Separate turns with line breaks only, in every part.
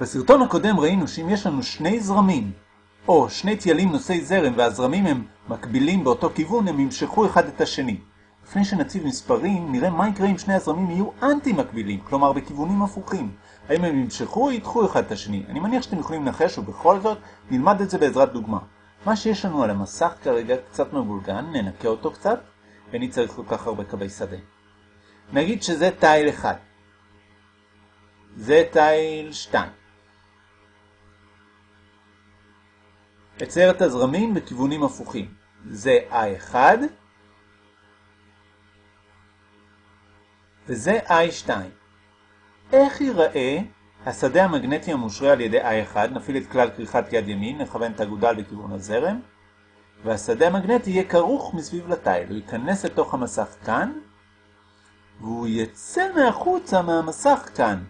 בסרטון הקודם ראינו שאם יש לנו שני זרמים, או שני טיילים נושאי זרם והזרמים הם מקבילים באותו כיוון, הם ימשכו אחד את השני. לפני שנציב מספרים, נראה מה יקרה אם שני הזרמים יהיו אנטי מקבילים, כלומר בכיוונים הפוכים. האם הם ימשכו או ידחו אחד את השני? אני מניח שאתם יכולים לנחש ובכל זאת נלמד את זה בעזרת דוגמה. מה שיש לנו על המסך כרגע קצת מבולגן, ננקה אותו קצת, ואני צריך כל כך הרבה קווי שדה. נגיד שזה תיל אחד. זה תיל 2. אצייר את הזרמים בכיוונים הפוכים. זה I1 וזה I2. איך ייראה השדה המגנטי המושרה על ידי I1, נפעיל את כלל כריכת יד ימין, נכוון את הגודל בכיוון הזרם, והשדה המגנטי יהיה כרוך מסביב לתיל. הוא ייכנס לתוך המסך כאן, והוא יצא מהחוצה מהמסך כאן.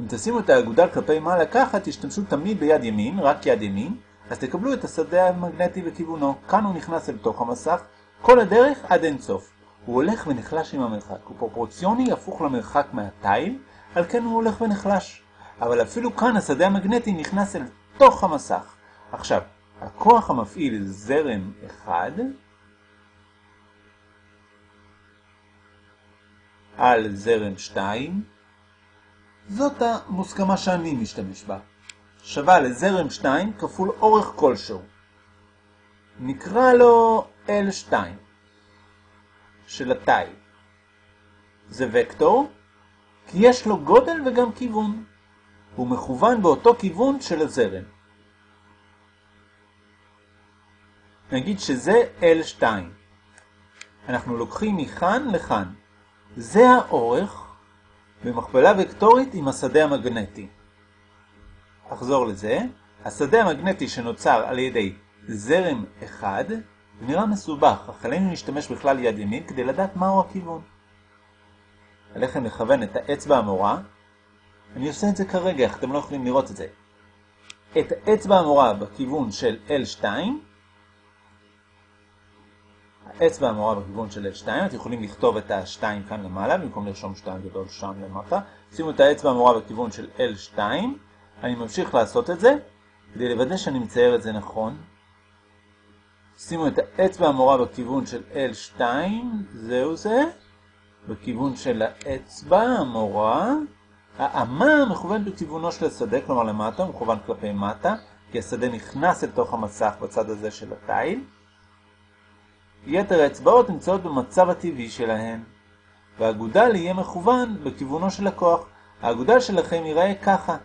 אם תשימו את האגודל כלפי מעלה ככה, תשתמשו תמיד ביד ימין, רק יד ימין, אז תקבלו את השדה המגנטי בכיוונו. כאן הוא נכנס אל תוך המסך, כל הדרך עד אין סוף. הוא הולך ונחלש עם המרחק. הוא פרופורציוני הפוך למרחק מהתיל, על כן הוא הולך ונחלש. אבל אפילו כאן השדה המגנטי נכנס אל תוך המסך. עכשיו, הכוח המפעיל זרם אחד על זרם 2, זאת המוסכמה שאני משתמש בה. שווה לזרם 2 כפול אורך כלשהו. נקרא לו L2 של התיל. זה וקטור, כי יש לו גודל וגם כיוון. הוא מכוון באותו כיוון של הזרם. נגיד שזה L2. אנחנו לוקחים מכאן לכאן. זה האורך במכפלה וקטורית עם השדה המגנטי. אחזור לזה. השדה המגנטי שנוצר על ידי זרם אחד נראה מסובך, אך עלינו להשתמש בכלל יד ימין כדי לדעת מהו הכיוון. עליכם לכוון את האצבע המורה. אני עושה את זה כרגע, איך אתם לא יכולים לראות את זה. את האצבע המורה בכיוון של L2, האצבע המורה בכיוון של L2, אתם יכולים לכתוב את ה-2 כאן למעלה, במקום לרשום 2 גדול שם למטה. שימו את האצבע המורה בכיוון של L2, אני ממשיך לעשות את זה, כדי לוודא שאני מצייר את זה נכון. שימו את האצבע המורה בכיוון של L2, זהו זה, בכיוון של האצבע המורה. האמה מכוון בכיוונו של השדה, כלומר למטה, מכוון כלפי מטה, כי השדה נכנס לתוך המסך בצד הזה של התיל. יתר האצבעות נמצאות במצב הטבעי שלהן, והאגודל יהיה מכוון בכיוונו של הכוח. האגודל שלכם ייראה ככה.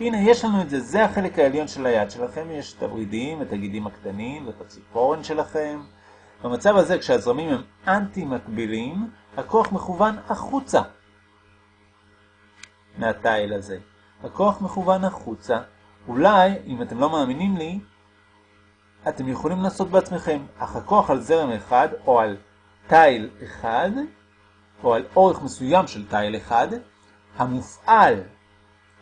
הנה, יש לנו את זה, זה החלק העליון של היד שלכם, יש את הורידים, את הגידים הקטנים ואת הציפורן שלכם. במצב הזה, כשהזרמים הם אנטי-מקבילים, הכוח מכוון החוצה מהתיל הזה. הכוח מכוון החוצה. אולי, אם אתם לא מאמינים לי, אתם יכולים לעשות בעצמכם, אך הכוח על זרם אחד, או על תיל אחד, או על אורך מסוים של תיל אחד, המופעל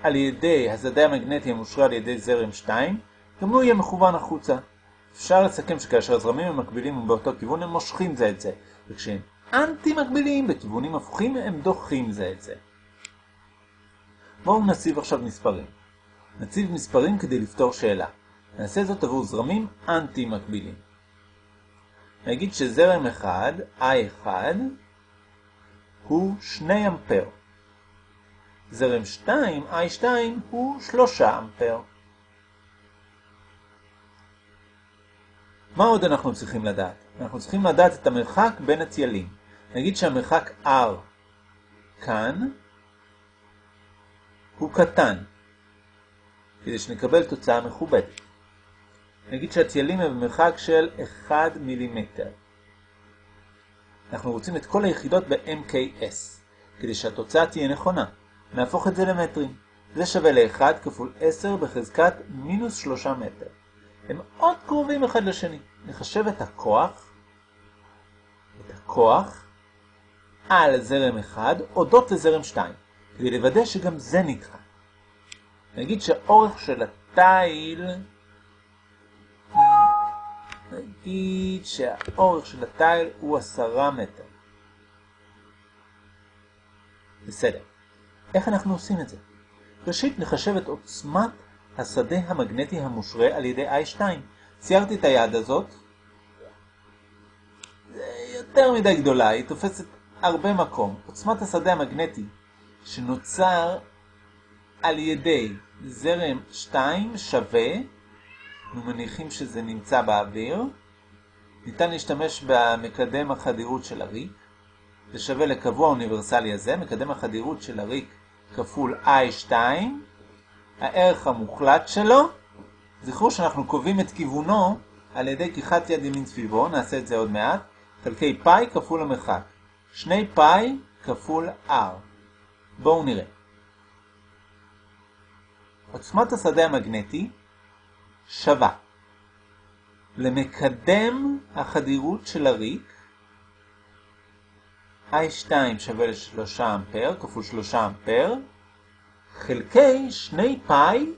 על ידי השדה המגנטי המושרה על ידי זרם 2, גם הוא יהיה מכוון החוצה. אפשר לסכם שכאשר הזרמים המקבילים באותו כיוון הם מושכים זה את זה, וכשהם אנטי מקבילים בכיוונים הפוכים הם דוחים זה את זה. בואו נציב עכשיו מספרים. נציב מספרים כדי לפתור שאלה. נעשה זאת עבור זרמים אנטי מקבילים. נגיד שזרם אחד, I1, הוא 2 אמפר. זרם 2, I2, הוא 3 אמפר. מה עוד אנחנו צריכים לדעת? אנחנו צריכים לדעת את המרחק בין הטיילים. נגיד שהמרחק R כאן הוא קטן, כדי שנקבל תוצאה מכובדת. נגיד שהטיילים הם במרחק של 1 מילימטר. אנחנו רוצים את כל היחידות ב-MKS, כדי שהתוצאה תהיה נכונה. נהפוך את זה למטרים. זה שווה ל-1 כפול 10 בחזקת מינוס 3 מטר. הם מאוד קרובים אחד לשני. נחשב את הכוח, את הכוח, על זרם 1, אודות לזרם 2, כדי לוודא שגם זה נדחה. נגיד שהאורך של התיל, נגיד שהאורך של התיל הוא 10 מטר. בסדר. איך אנחנו עושים את זה? ראשית נחשב את עוצמת השדה המגנטי המושרה על ידי I2. ציירתי את היד הזאת. יותר מדי גדולה, היא תופסת הרבה מקום. עוצמת השדה המגנטי שנוצר על ידי זרם 2 שווה, אנחנו מניחים שזה נמצא באוויר, ניתן להשתמש במקדם החדירות של הריק, זה שווה לקבוע האוניברסלי הזה, מקדם החדירות של הריק כפול I2, הערך המוחלט שלו, זכרו שאנחנו קובעים את כיוונו על ידי כיחת יד ימין סביבו, נעשה את זה עוד מעט, חלקי פאי כפול המרחק, שני פאי כפול R. בואו נראה. עוצמת השדה המגנטי שווה למקדם החדירות של הריק I2 שווה ל-3 אמפר כפול 3 אמפר חלקי 2 פאי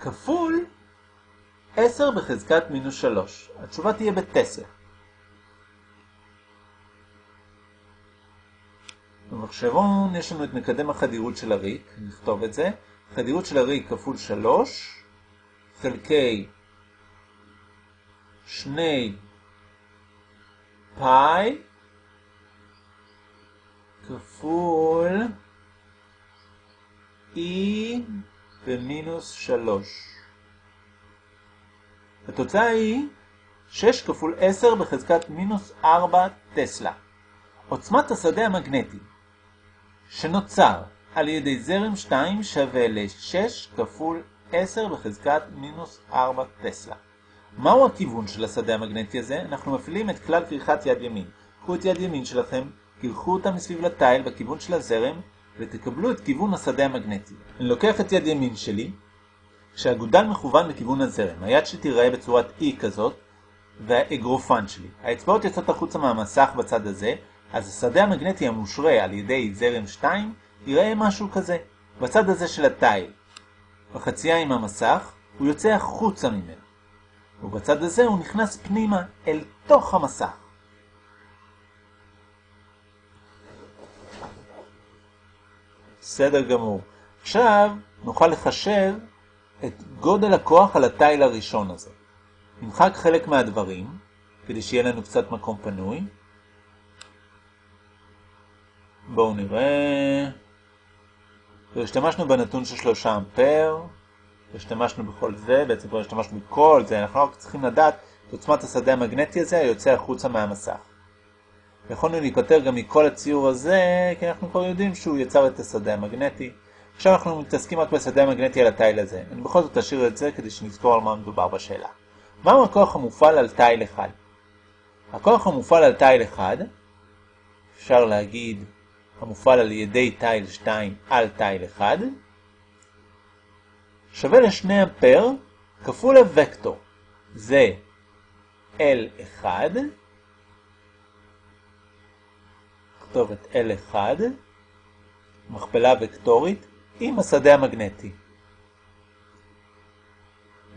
כפול 10 בחזקת מינוס 3. התשובה תהיה בתסר. במחשבון יש לנו את מקדם החדירות של הריק, נכתוב את זה. חדירות של הריק כפול 3 חלקי 2 פאי כפול e במינוס 3. התוצאה היא 6 כפול 10 בחזקת מינוס 4 טסלה. עוצמת השדה המגנטי שנוצר על ידי זרם 2 שווה ל-6 כפול 10 בחזקת מינוס 4 טסלה. מהו הכיוון של השדה המגנטי הזה? אנחנו מפעילים את כלל כריכת יד ימין. קחו את יד ימין שלכם, קרחו אותה מסביב לתיל בכיוון של הזרם, ותקבלו את כיוון השדה המגנטי. אני לוקח את יד ימין שלי, כשהגודל מכוון לכיוון הזרם. היד שלי תיראה בצורת E כזאת, והאגרופן שלי. האצבעות יוצאות החוצה מהמסך בצד הזה, אז השדה המגנטי המושרה על ידי זרם 2 יראה משהו כזה, בצד הזה של התיל. בחצייה עם המסך, הוא יוצא החוצה ממנו. ובצד הזה הוא נכנס פנימה אל תוך המסך. בסדר גמור. עכשיו נוכל לחשב את גודל הכוח על התיל הראשון הזה. נמחק חלק מהדברים, כדי שיהיה לנו קצת מקום פנוי. בואו נראה. השתמשנו בנתון של 3 אמפר, השתמשנו בכל זה, בעצם כבר השתמשנו בכל זה, אנחנו רק צריכים לדעת את עוצמת השדה המגנטי הזה היוצא החוצה מהמסך. יכולנו להיפטר גם מכל הציור הזה, כי אנחנו כבר יודעים שהוא יצר את השדה המגנטי. עכשיו אנחנו מתעסקים רק בשדה המגנטי על התיל הזה. אני בכל זאת אשאיר את זה כדי שנזכור על מה מדובר בשאלה. מהו הכוח המופעל על תיל אחד? הכוח המופעל על תיל אחד, אפשר להגיד המופעל על ידי תיל 2 על תיל 1, שווה ל-2 אמפר כפול הוקטור. זה L1, נכתוב את L1, מכפלה וקטורית, עם השדה המגנטי.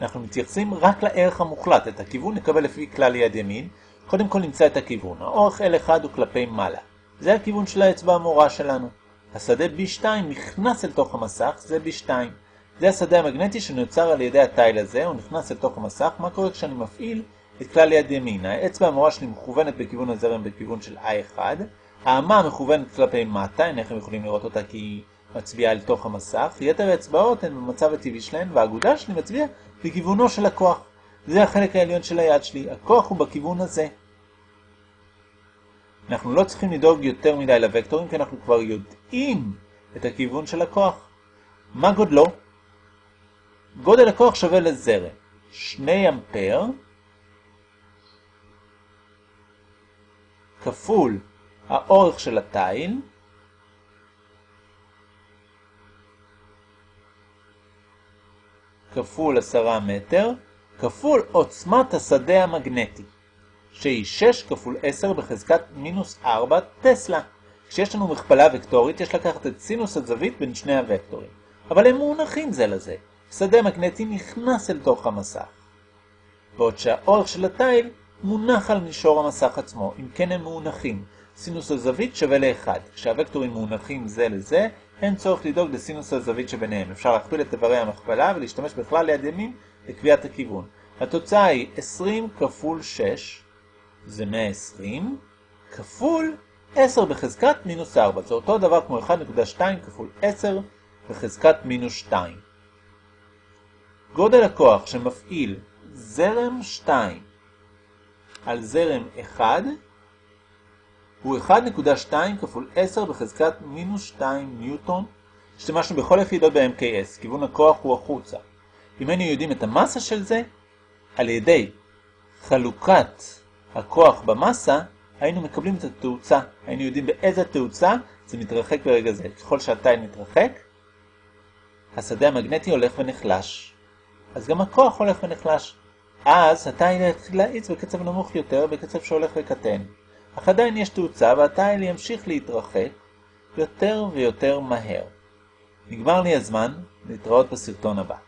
אנחנו מתייחסים רק לערך המוחלט, את הכיוון נקבל לפי כלל יד ימין. קודם כל נמצא את הכיוון. האורך L1 הוא כלפי מעלה. זה הכיוון של האצבע המורה שלנו. השדה B2 נכנס אל תוך המסך, זה B2. זה השדה המגנטי שנוצר על ידי התיל הזה, הוא נכנס אל תוך המסך. מה קורה כשאני מפעיל את כלל יד ימין? האצבע המורה שלי מכוונת בכיוון הזרם בכיוון של I1. האמה מכוונת כלפי מטה, אינכם יכולים לראות אותה כי היא מצביעה אל תוך המסך. יתר האצבעות הן במצב הטבעי שלהן, והאגודה שלי מצביעה בכיוונו של הכוח. זה החלק העליון של היד שלי. הכוח הוא בכיוון הזה. אנחנו לא צריכים לדאוג יותר מדי לוקטורים, כי אנחנו כבר יודעים את הכיוון של הכוח. מה גודלו? גודל הכוח שווה לזרם. 2 אמפר כפול האורך של התיל כפול 10 מטר כפול עוצמת השדה המגנטי. שהיא 6 כפול 10 בחזקת מינוס 4 טסלה. כשיש לנו מכפלה וקטורית, יש לקחת את סינוס הזווית בין שני הוקטורים. אבל הם מונחים זה לזה. שדה מגנטי נכנס אל תוך המסך. בעוד שהאורך של התיל מונח על מישור המסך עצמו, אם כן הם מונחים. סינוס הזווית שווה ל-1. כשהווקטורים מונחים זה לזה, אין צורך לדאוג לסינוס הזווית שביניהם. אפשר להכפיל את איברי המכפלה ולהשתמש בכלל ליד ימין לקביעת הכיוון. התוצאה היא 20 כפול 6, זה 120, כפול 10 בחזקת מינוס 4. זה אותו דבר כמו 1.2 כפול 10 בחזקת מינוס 2. גודל הכוח שמפעיל זרם 2 על זרם 1 הוא 1.2 כפול 10 בחזקת מינוס 2 ניוטון. השתמשנו בכל יחידות ב-MKS, כיוון הכוח הוא החוצה. אם היינו יודעים את המסה של זה, על ידי חלוקת הכוח במסה, היינו מקבלים את התאוצה. היינו יודעים באיזה תאוצה זה מתרחק ברגע זה. ככל שהתיל מתרחק, השדה המגנטי הולך ונחלש. אז גם הכוח הולך ונחלש. אז התיל יתחיל להאיץ בקצב נמוך יותר, בקצב שהולך וקטן. אך עדיין יש תאוצה והתיל ימשיך להתרחק יותר ויותר מהר. נגמר לי הזמן, להתראות בסרטון הבא.